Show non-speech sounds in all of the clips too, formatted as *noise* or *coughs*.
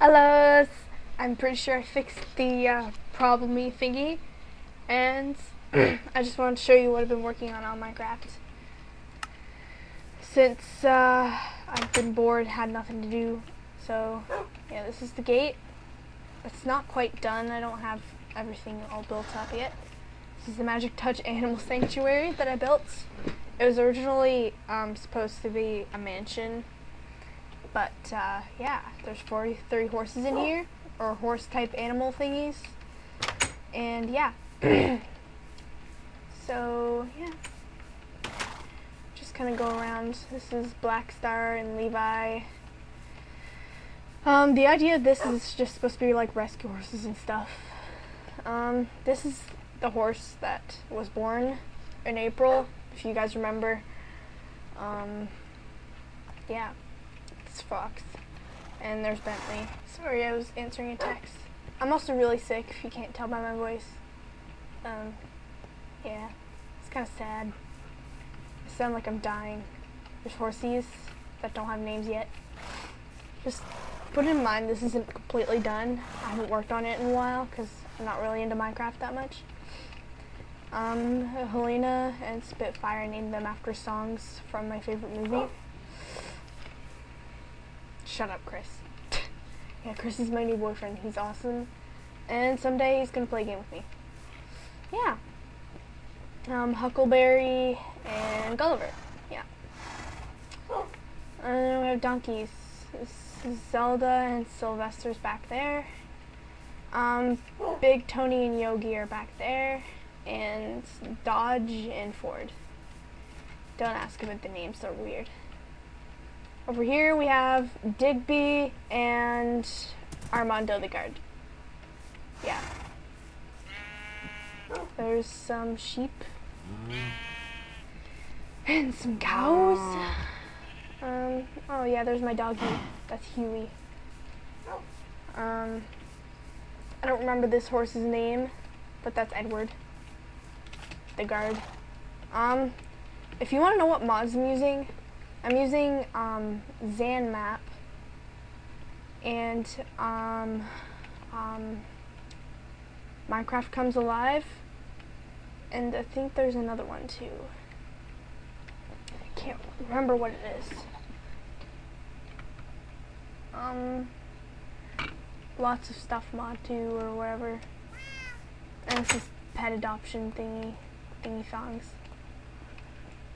Hello, I'm pretty sure I fixed the uh, problemy thingy, and *clears throat* I just wanted to show you what I've been working on on Minecraft. Since uh, I've been bored, had nothing to do, so yeah, this is the gate. It's not quite done, I don't have everything all built up yet. This is the Magic Touch *laughs* Animal Sanctuary that I built. It was originally um, supposed to be a mansion but uh, yeah, there's 43 horses in here, or horse type animal thingies. And yeah. *clears throat* so yeah. Just kind of go around. This is Black Star and Levi. Um, the idea of this is just supposed to be like rescue horses and stuff. Um, this is the horse that was born in April, if you guys remember. Um, yeah. Fox. And there's Bentley. Sorry, I was answering a text. I'm also really sick, if you can't tell by my voice. Um, yeah. It's kind of sad. I sound like I'm dying. There's horsies that don't have names yet. Just put in mind this isn't completely done. I haven't worked on it in a while because I'm not really into Minecraft that much. Um, Helena and Spitfire named them after songs from my favorite movie. Shut up, Chris. *laughs* yeah, Chris is my new boyfriend. He's awesome. And someday he's going to play a game with me. Yeah. Um, Huckleberry and Gulliver. Yeah. And then we have donkeys. Zelda and Sylvester's back there. Um, Big Tony and Yogi are back there. And Dodge and Ford. Don't ask about the names, they're weird. Over here we have Digby and Armando the guard. Yeah. There's some sheep. And some cows. Um, oh yeah, there's my doggy. That's Huey. Um, I don't remember this horse's name, but that's Edward. The guard. Um, if you want to know what mods I'm using, I'm using um, ZanMap and um, um, Minecraft Comes Alive and I think there's another one too. I can't remember what it is. Um, lots of stuff mod 2 or whatever. And this is pet adoption thingy, thingy songs.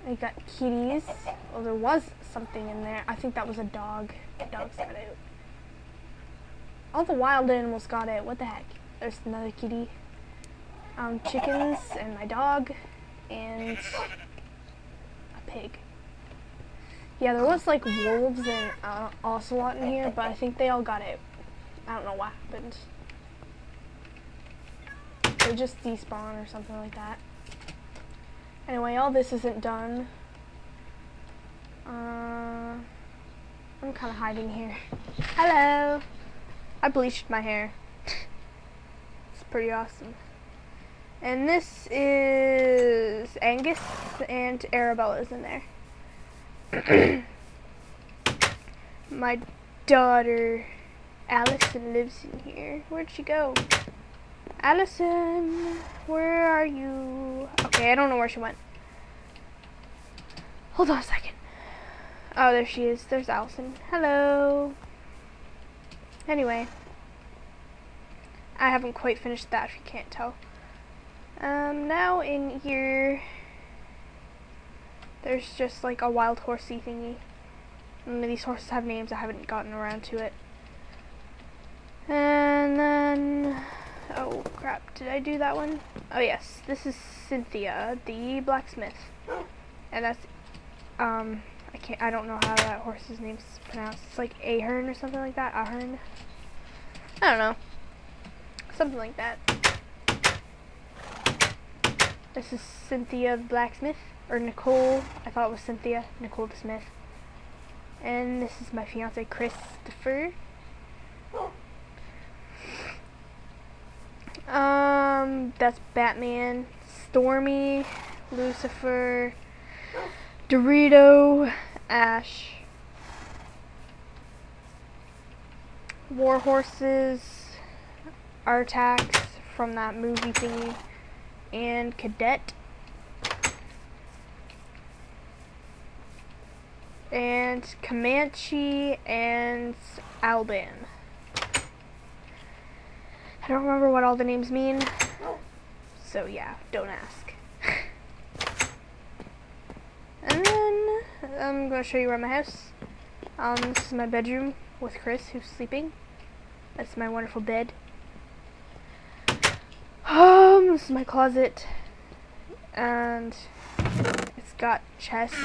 I got kitties. Well, there was something in there. I think that was a dog. The dogs got out. All the wild animals got out. What the heck? There's another kitty. Um, chickens and my dog and a pig. Yeah, there was like wolves and uh, ocelot in here, but I think they all got out. I don't know what happened. They just despawn or something like that. Anyway, all this isn't done. Uh, I'm kind of hiding here. Hello! I bleached my hair. it's pretty awesome. And this is Angus and Arabella's in there. *coughs* my daughter Allison lives in here. Where'd she go? Allison, where are you? Okay, I don't know where she went. Hold on a second. Oh, there she is. There's Allison. Hello. Anyway. I haven't quite finished that, if you can't tell. Um, now in here, there's just like a wild horsey thingy. And these horses have names, I haven't gotten around to it. And then Oh crap, did I do that one? Oh yes, this is Cynthia, the blacksmith. And that's, um, I can't, I don't know how that horse's name's pronounced. It's like Ahern or something like that, Ahern. I don't know. Something like that. This is Cynthia the blacksmith, or Nicole, I thought it was Cynthia, Nicole the smith. And this is my fiance Christopher. Um, that's Batman, Stormy, Lucifer, Dorito, Ash, war horses, Artax from that movie thingy, and Cadet. And Comanche and Alban. I don't remember what all the names mean, so yeah, don't ask. *laughs* and then I'm going to show you around my house. Um, this is my bedroom with Chris, who's sleeping. That's my wonderful bed. Um, this is my closet, and it's got chests,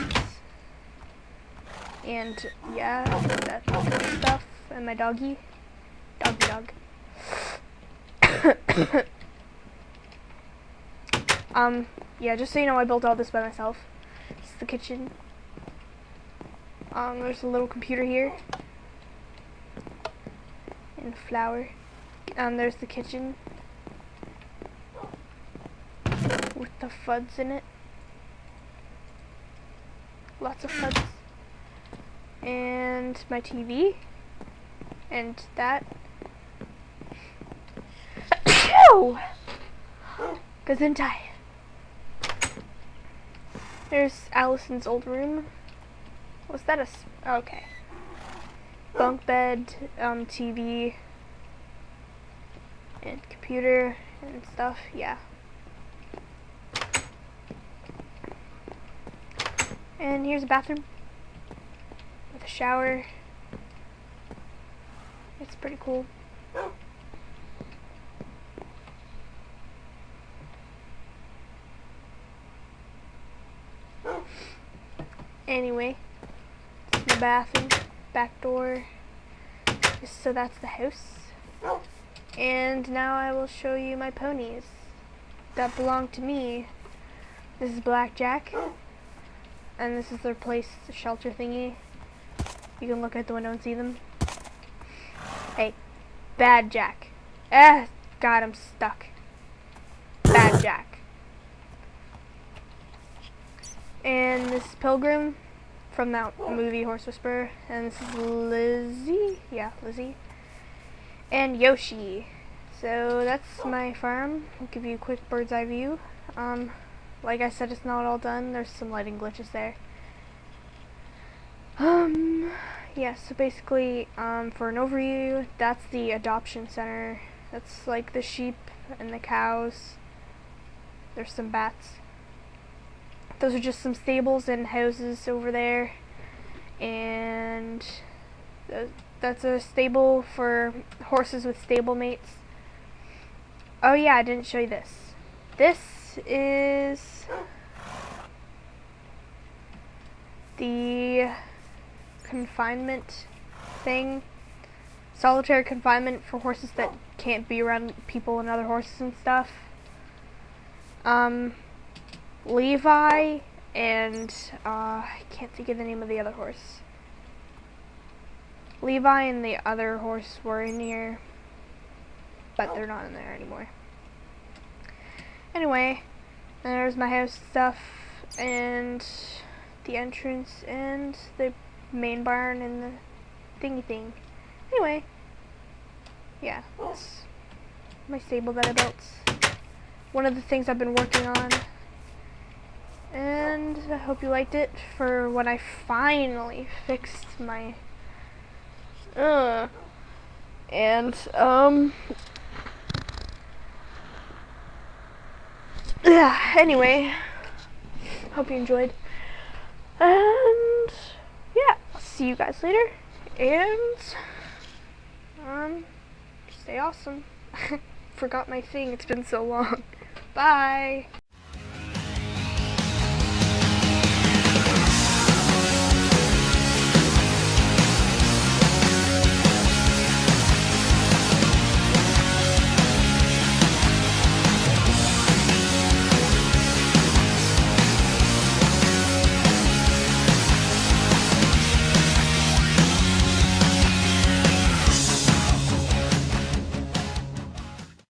and yeah, that stuff, and my doggy, doggy dog. *coughs* um, yeah, just so you know, I built all this by myself. This is the kitchen. Um, there's a little computer here. And flour. Um, there's the kitchen. With the fuds in it. Lots of fuds. And my TV. And that. Achoo! Gesundheit. There's Allison's old room. Was that a... okay. Bunk bed, um, TV, and computer and stuff, yeah. And here's a bathroom with a shower. It's pretty cool. Anyway, the bathroom, back door. So that's the house. And now I will show you my ponies that belong to me. This is Blackjack. And this is their place, the shelter thingy. You can look out the window and see them. Hey, Bad Jack. Ah, God, I'm stuck. Bad Jack. And this is Pilgrim from that movie Horse Whisperer. And this is Lizzie. Yeah, Lizzie. And Yoshi. So that's my farm. I'll give you a quick bird's eye view. Um, like I said, it's not all done. There's some lighting glitches there. Um, yeah, so basically, um, for an overview, that's the adoption center. That's like the sheep and the cows. There's some bats. Those are just some stables and houses over there. And that's a stable for horses with stable mates. Oh yeah, I didn't show you this. This is the confinement thing. Solitary confinement for horses that can't be around people and other horses and stuff. Um, Levi and uh, I can't think of the name of the other horse. Levi and the other horse were in here, but they're not in there anymore. Anyway, there's my house stuff and the entrance and the main barn and the thingy thing. Anyway, yeah, that's my stable that I built. One of the things I've been working on I hope you liked it for when I finally fixed my uh and um yeah anyway hope you enjoyed. And yeah I'll see you guys later and um stay awesome. *laughs* Forgot my thing it's been so long. *laughs* Bye